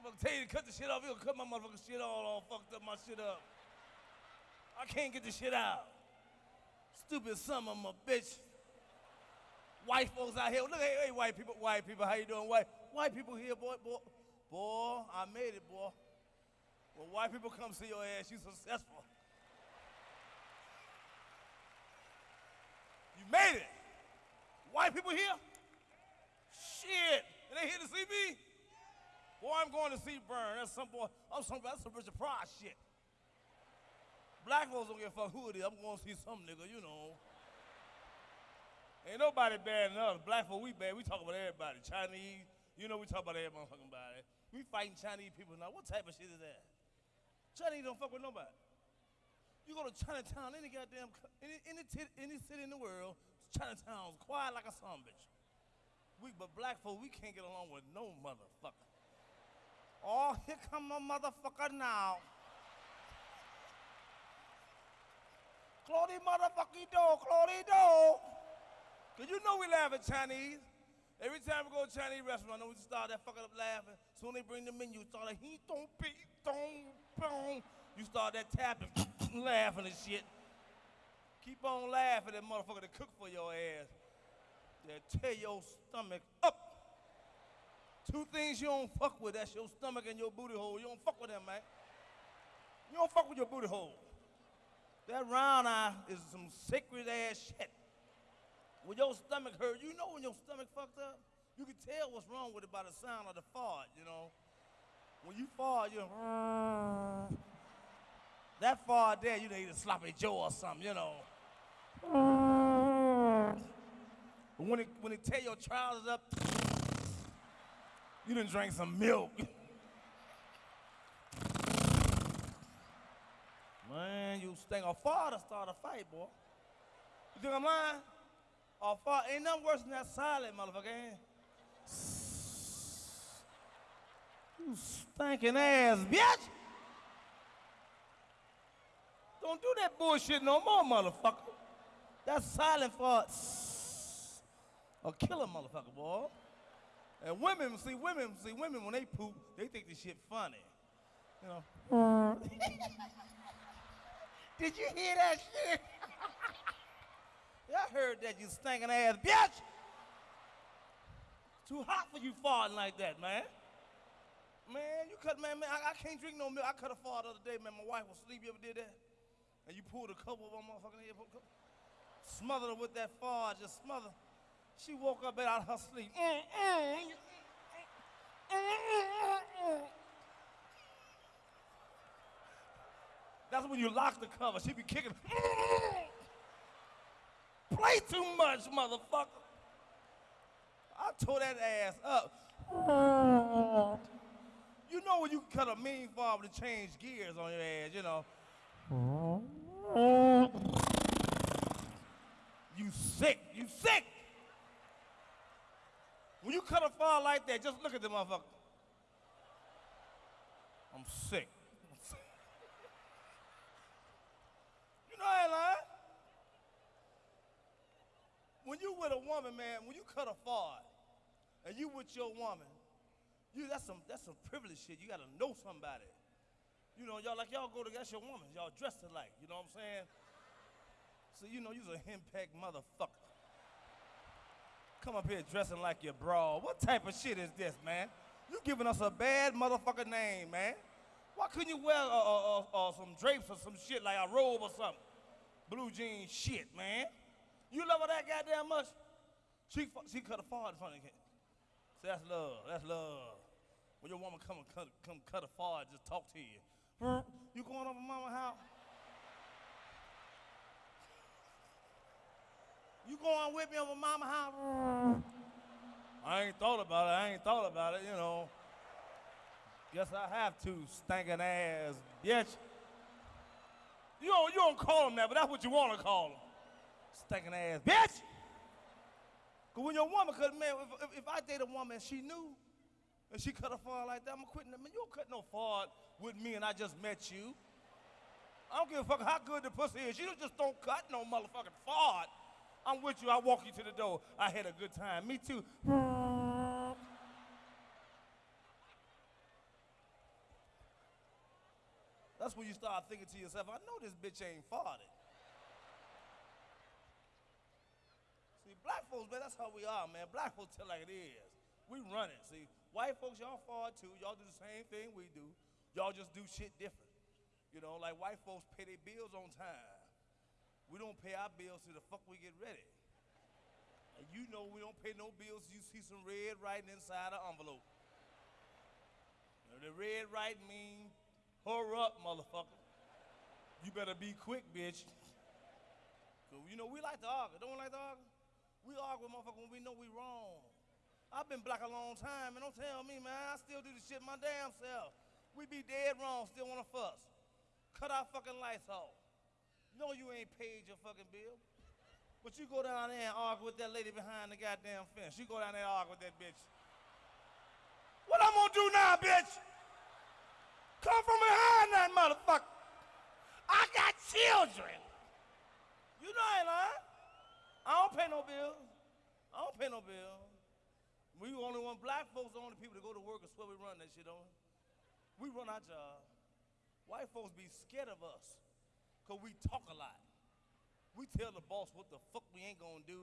Motherfucker tell you to cut the shit off, he'll cut my motherfucking shit all, all fucked up my shit up. I can't get the shit out. Stupid son of a bitch. White folks out here. Look, hey, hey, white people, white people, how you doing? White, white people here, boy, boy. Boy, I made it, boy. When white people come see your ass, you successful. You made it. White people here? Shit. And they here to see me? Boy, I'm going to see Burn. That's some boy. I'm some that's some Richard Pryor shit. Black folks don't give a fuck who it is. I'm going to see some nigga, you know. Ain't nobody bad enough. Black folk, we bad. We talk about everybody. Chinese, you know we talk about every motherfucking body. We fighting Chinese people now. What type of shit is that? Chinese don't fuck with nobody. You go to Chinatown, any goddamn, any, any, any city in the world, Chinatown's quiet like a son bitch. We, but black folk, we can't get along with no motherfucker. Oh, here come a motherfucker now. Claudie motherfucking do, Claudie do. Cause you know we laugh at Chinese. Every time we go to Chinese restaurant, I know we start that fucking up laughing. Soon they bring the menu, start like he don't be don't boom. You start that tapping, laughing and shit. Keep on laughing, that motherfucker to cook for your ass. They tear your stomach up. Two things you don't fuck with, that's your stomach and your booty hole. You don't fuck with them, man. You don't fuck with your booty hole. That round eye is some sacred ass shit. When your stomach hurt, you know when your stomach fucked up? You can tell what's wrong with it by the sound of the fart, you know? When you fart, you that fart there, you need a sloppy Joe or something, you know. When it when it tear your trousers up, you done drank some milk. Man, you stink. A fart to start a fight, boy. You think I'm lying? A fart ain't nothing worse than that silent motherfucker. You stinking ass bitch. Don't do that bullshit no more, motherfucker. That silent fart. A killer motherfucker, boy. And women, see women, see women when they poop, they think this shit funny. You know. Did you hear that shit? I heard that you stinking ass bitch. Too hot for you farting like that, man. Man, you cut, man, man, I, I can't drink no milk. I cut a fart the other day, man. My wife was asleep. You ever did that? And you pulled a couple of them motherfucking head, put a couple- smothered her with that fart, just smothered. She woke up out of her sleep. Mm, mm, mm. That's when you lock the cover. She be kicking. Play too much, motherfucker. I tore that ass up. You know when you cut a mean farm to change gears on your ass, you know. You sick. You sick. When you cut a far like that, just look at the motherfucker. I'm sick. You know I ain't lying. When you with a woman, man, when you cut a fart and you with your woman, you that's some that's some privilege shit. You gotta know somebody. You know, y'all like y'all go to that's your woman. Y'all dressed alike. You know what I'm saying? So you know you's a henpecked motherfucker. Come up here dressing like your bra. What type of shit is this, man? You giving us a bad motherfucker name, man. Why couldn't you wear uh, uh, uh, uh, some drapes or some shit like a robe or something? Blue jean shit, man. You love her that goddamn much? She she cut a fart in front of you. So that's love. That's love. When your woman come and cut, come cut a fart, just talk to you. You going over mama house? You going with me over mama house? I ain't thought about it. I ain't thought about it, you know. Guess I have to, stinking ass bitch. You don't, you don't call him that, but that's what you want to call him. Stinking ass bitch. Cause when your woman cut, man, if, if, if I date a woman and she knew, and she cut a fart like that, I'm quitting. Man, you don't cut no fart with me and I just met you. I don't give a fuck how good the pussy is. You just don't cut no motherfucking fart. I'm with you. I walk you to the door. I had a good time. Me too. That's when you start thinking to yourself, I know this bitch ain't farted. See, black folks, man, that's how we are, man. Black folks tell like it is. We run it. See, white folks, y'all fart too. Y'all do the same thing we do. Y'all just do shit different. You know, like white folks pay their bills on time. We don't pay our bills till the fuck we get ready. And you know we don't pay no bills. You see some red writing inside the envelope. Know, the red writing mean hurry up, motherfucker. You better be quick, bitch. So, you know, we like to argue. Don't we like to argue? We argue motherfucker when we know we wrong. I've been black a long time, and don't tell me, man, I still do the shit my damn self. We be dead wrong, still wanna fuss. Cut our fucking lights off. No, you ain't paid your fucking bill. But you go down there and argue with that lady behind the goddamn fence. You go down there and argue with that bitch. What I'm gonna do now, bitch? Come from behind that motherfucker. I got children. You know I ain't lying. I don't pay no bills. I don't pay no bills. We only want black folks, the only people to go to work and swear we run that shit on. We run our job. White folks be scared of us because we talk a lot. We tell the boss what the fuck we ain't gonna do.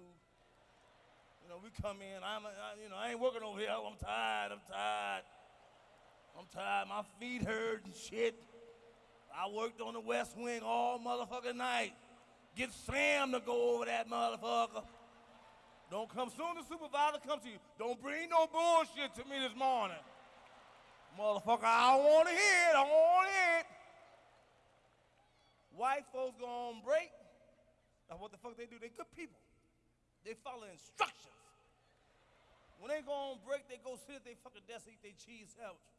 You know, we come in, I'm, uh, I, you know, I ain't working over here. I'm tired, I'm tired. I'm tired, my feet hurt and shit. I worked on the West Wing all motherfucking night. Get Sam to go over that motherfucker. Don't come soon the supervisor comes to you. Don't bring no bullshit to me this morning. Motherfucker, I don't want to hear it. I don't want it. White folks go on break. Now what the fuck they do? They good people. They follow instructions. When they go on break, they go sit at their fucking desk, eat their cheese sandwich.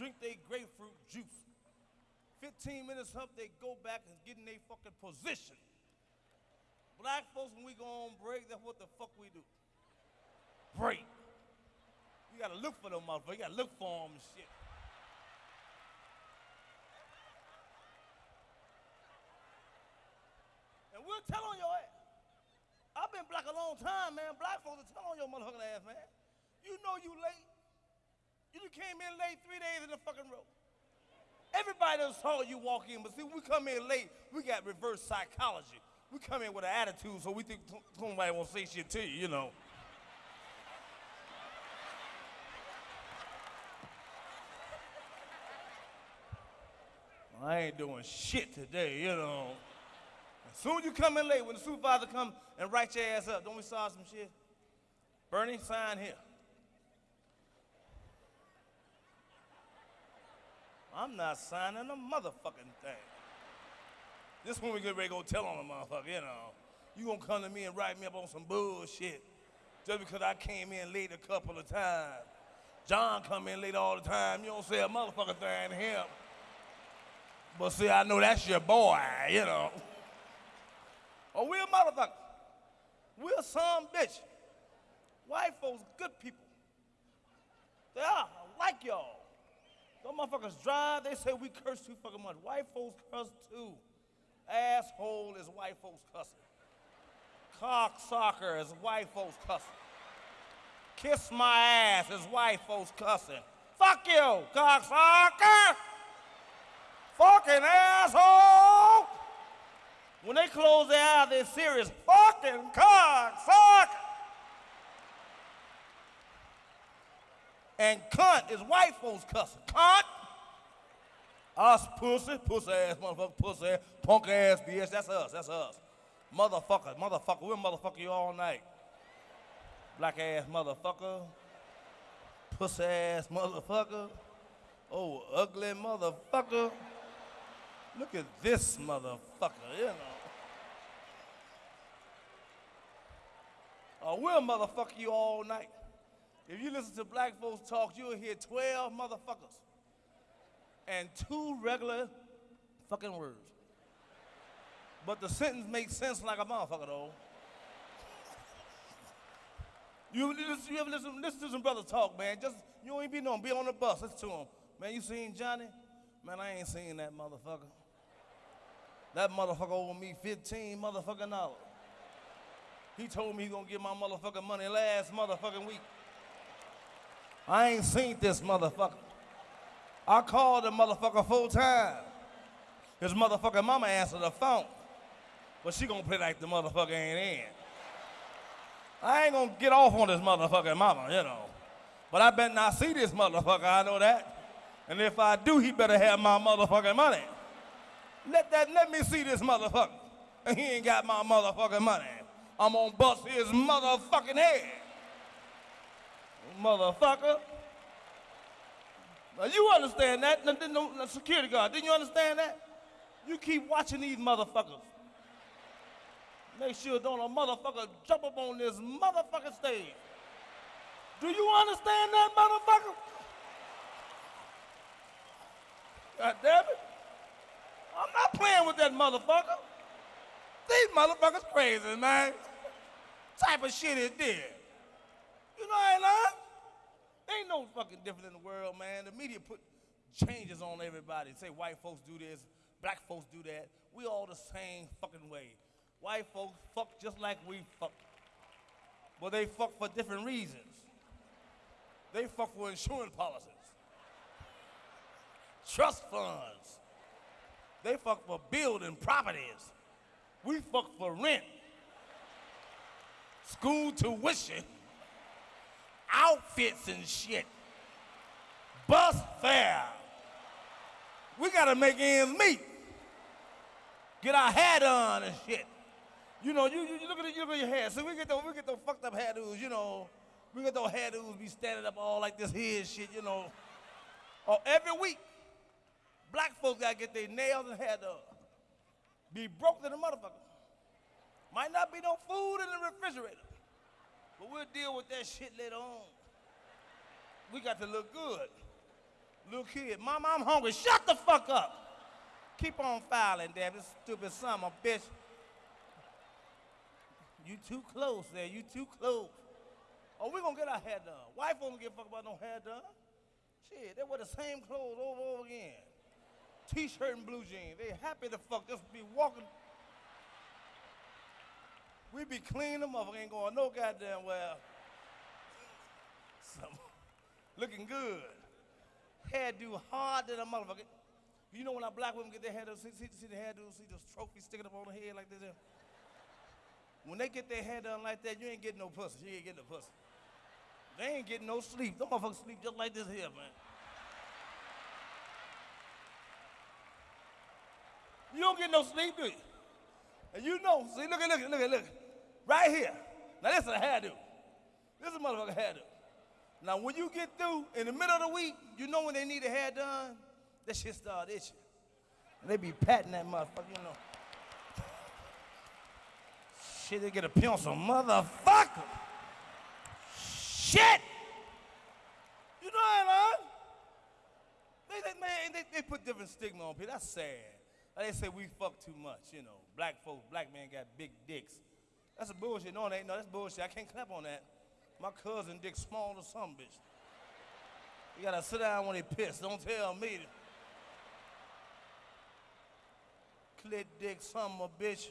Drink their grapefruit juice. 15 minutes up, they go back and get in their fucking position. Black folks, when we go on break, that's what the fuck we do. Break. You gotta look for them motherfuckers. You gotta look for them and shit. We'll tell on your ass. I've been black a long time, man. Black folks will tell on your motherfucking ass, man. You know you late. You done came in late three days in the fucking row. Everybody saw you walk in, but see, we come in late, we got reverse psychology. We come in with an attitude, so we think somebody won't say shit to you, you know. I ain't doing shit today, you know. Soon as you come in late, when the supervisor come and write your ass up, don't we saw some shit? Bernie, sign here. I'm not signing a motherfucking thing. This when we get ready to go tell on a motherfucker, you know. You gonna come to me and write me up on some bullshit just because I came in late a couple of times. John come in late all the time. You don't say a motherfucker thing to him. But see, I know that's your boy, you know. Or we a motherfucker. We a some bitch. White folks, good people. They are, I like y'all. Those motherfuckers drive, they say we curse too fucking much. White folks curse too. Asshole is white folks cussing. Cocksucker is white folks cussing. Kiss my ass is white folks cussing. Fuck you, cocksucker! Fucking asshole! When they close their eyes, they're serious. Fucking fuck. And cunt is white folks cussing. Cunt! Us pussy, pussy ass motherfucker, pussy ass, punk ass bitch. That's us, that's us. Motherfucker, motherfucker, we'll motherfucker you all night. Black ass motherfucker, pussy ass motherfucker, oh, ugly motherfucker. Look at this motherfucker, you know. Uh, oh, we'll motherfucker you all night. If you listen to black folks talk, you'll hear 12 motherfuckers and two regular fucking words. But the sentence makes sense like a motherfucker, though. You, you ever listen, listen to some brothers talk, man. Just, you ain't be known, be on the bus, listen to them. Man, you seen Johnny? Man, I ain't seen that motherfucker. That motherfucker over me 15 motherfucking dollars. He told me he gonna get my motherfucking money last motherfucking week. I ain't seen this motherfucker. I called the motherfucker full time. His motherfucking mama answered the phone. But she gonna play like the motherfucker ain't in. I ain't gonna get off on this motherfucking mama, you know. But I better not see this motherfucker, I know that. And if I do, he better have my motherfucking money. Let that let me see this motherfucker. And he ain't got my motherfucking money. I'm gonna bust his motherfucking head. Motherfucker. Now you understand that? No, security guard, didn't you understand that? You keep watching these motherfuckers. Make sure don't a motherfucker jump up on this motherfucking stage. Do you understand that, motherfucker? God damn it. I'm not playing with that motherfucker. These motherfuckers crazy, man. Type of shit is this. You know I ain't lying. Ain't no fucking different in the world, man. The media put changes on everybody. Say white folks do this, black folks do that. We all the same fucking way. White folks fuck just like we fuck. But they fuck for different reasons. They fuck for insurance policies, trust funds. They fuck for building properties. We fuck for rent, school tuition, outfits and shit, bus fare. We gotta make ends meet. Get our hair done and shit. You know, you, you, you look at it, you look at your hair. So we get those, we get those fucked up hairdos, you know. We get those hairdos be standing up all like this here and shit, you know. Or every week, black folks gotta get their nails and hair done. Be broke to the motherfucker. Might not be no food in the refrigerator. But we'll deal with that shit later on. We got to look good. Little kid, mama, I'm hungry. Shut the fuck up. Keep on filing, damn this stupid son of a bitch. You too close there. You too close. Oh, we gonna get our hair done. Wife don't give a fuck about no hair done. Shit, they wear the same clothes over and over again. T-shirt and blue jeans. They happy to fuck just be walking. We be clean the motherfucker Ain't going no goddamn well. Some, looking good. Hairdo hard than a motherfucker. You know when our black women get their hair done, see, see, see the hairdo, see those trophies sticking up on the head like this? There? When they get their hair done like that, you ain't getting no pussy. You ain't getting no pussy. They ain't getting no sleep. Them motherfuckers sleep just like this here, man. You don't get no sleep, do you? And you know, see, look at, look at, look at, look. Right here. Now this is a hairdo. This is a motherfucker hairdo. Now when you get through in the middle of the week, you know when they need a hair done, that shit start itching. And they be patting that motherfucker, you know. Shit, they get a pencil, motherfucker. Shit! You know what I mean? They, they, man, they, they put different stigma on people. That's sad. They say we fuck too much, you know. Black folks, black men got big dicks. That's a bullshit. No, ain't. No, that's bullshit. I can't clap on that. My cousin dick small to some bitch. You gotta sit down when they piss. Don't tell me. Clit dick, some a bitch.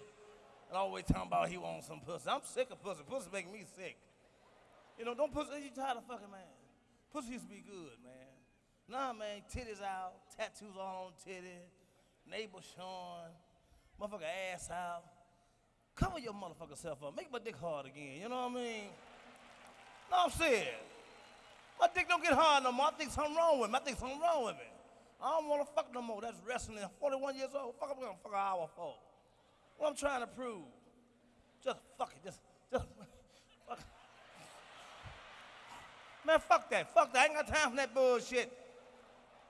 And always talking about he wants some pussy. I'm sick of pussy. Pussy making me sick. You know, don't pussy, you tired of fucking man. Pussy used to be good, man. Nah, man, titties out, tattoos all on titties, neighbor showing, motherfucker ass out. Cover your motherfucker self up. Make my dick hard again, you know what I mean? No, I'm saying. My dick don't get hard no more. I think something wrong with me. I think something wrong with me. I don't want to fuck no more. That's wrestling. 41 years old. Fuck, I'm gonna fuck an hour for. What I'm trying to prove. Just fuck it. Just, just fuck. Man, fuck that. Fuck that. I ain't got time for that bullshit.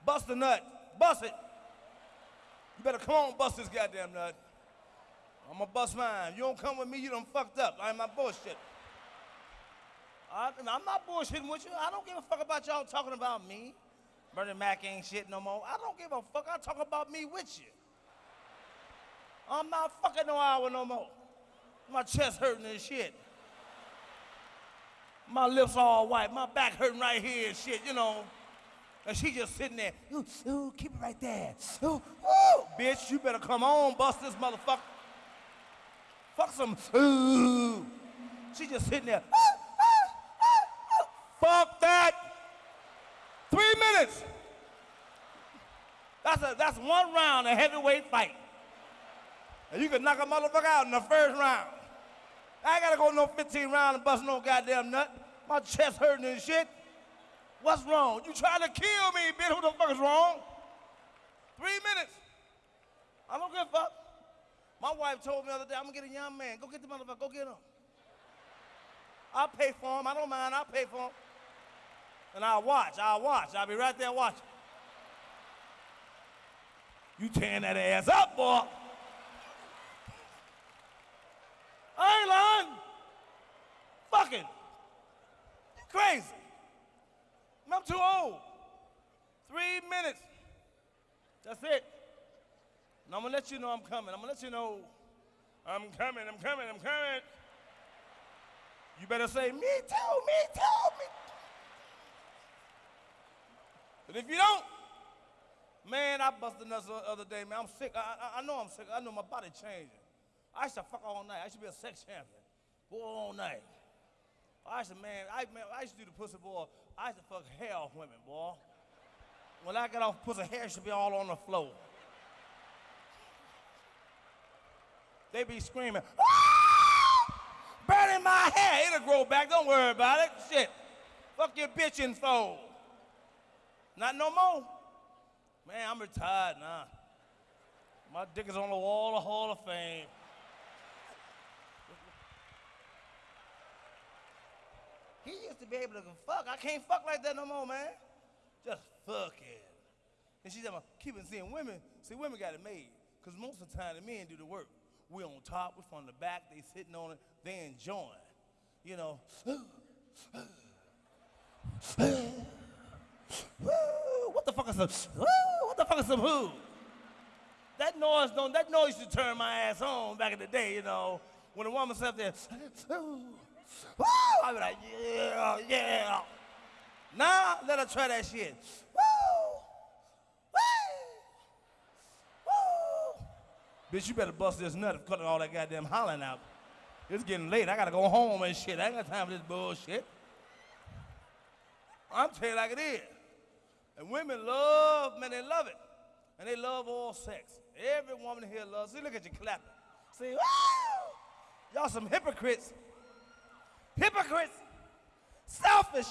Bust a nut. Bust it. You better come on, bust this goddamn nut. I'm gonna bust mine. You don't come with me, you done fucked up. I'm my bullshit. I, am not bullshitting with you. I don't give a fuck about y'all talking about me. Bernie Mac ain't shit no more. I don't give a fuck. I talk about me with you. I'm not fucking no hour no more. My chest hurting and shit. My lips all white. My back hurting right here and shit, you know. And she just sitting there. Ooh, ooh keep it right there. Ooh, ooh. Bitch, you better come on, bust this motherfucker. Fuck some. Ooh. She just sitting there. ooh, ooh, Fuck that. Three minutes. That's, a, that's one round of heavyweight fight. And you can knock a motherfucker out in the first round. I ain't gotta go no 15 rounds and bust no goddamn nut. My chest hurting and shit. What's wrong? You trying to kill me, bitch. What the fuck is wrong? Three minutes. I don't give a fuck. My wife told me the other day, I'm gonna get a young man. Go get the motherfucker. Go get him. I'll pay for him. I don't mind. I'll pay for him. And I'll watch. I'll watch. I'll be right there watching. You tearing that ass up, boy. I ain't lying. Fucking. You crazy. I'm too old. Three minutes. That's it. And I'm gonna let you know I'm coming. I'm gonna let you know I'm coming, I'm coming, I'm coming. You better say, me too, me too, me. But if you don't, man, I busted nuts the other day, man. I'm sick. I, I, I know I'm sick. I know my body changing. I used to fuck all night. I should be a sex champion. Go all night. I used to, man, I, man, I used to do the pussy boy. I used to fuck hell women, boy. When I get off pussy, hair should be all on the floor. They be screaming, ah! burning my hair. It'll grow back. Don't worry about it. Shit. Fuck your bitching for. Not no more. Man, I'm retired now. My dick is on the wall of Hall of Fame. He used to be able to fuck. I can't fuck like that no more, man. Just fucking. And she's said, keep on seeing women. See, women got it made. Because most of the time, the men do the work. We on top, we're from the back, they sitting on it, they enjoying. You know. what the fuck is some, what the fuck is some who? That noise don't, that noise to turn my ass on back in the day, you know. When a woman sat there, Woo! I be like, yeah, yeah. Now let her try that shit. Woo! Woo! Woo! Bitch, you better bust this nut and cut all that goddamn hollering out. It's getting late. I gotta go home and shit. I ain't got time for this bullshit. I'm telling you like it is. And women love, man, they love it. And they love all sex. Every woman here loves. See, look at you clapping. See, woo! Y'all some hypocrites hypocrites, selfish,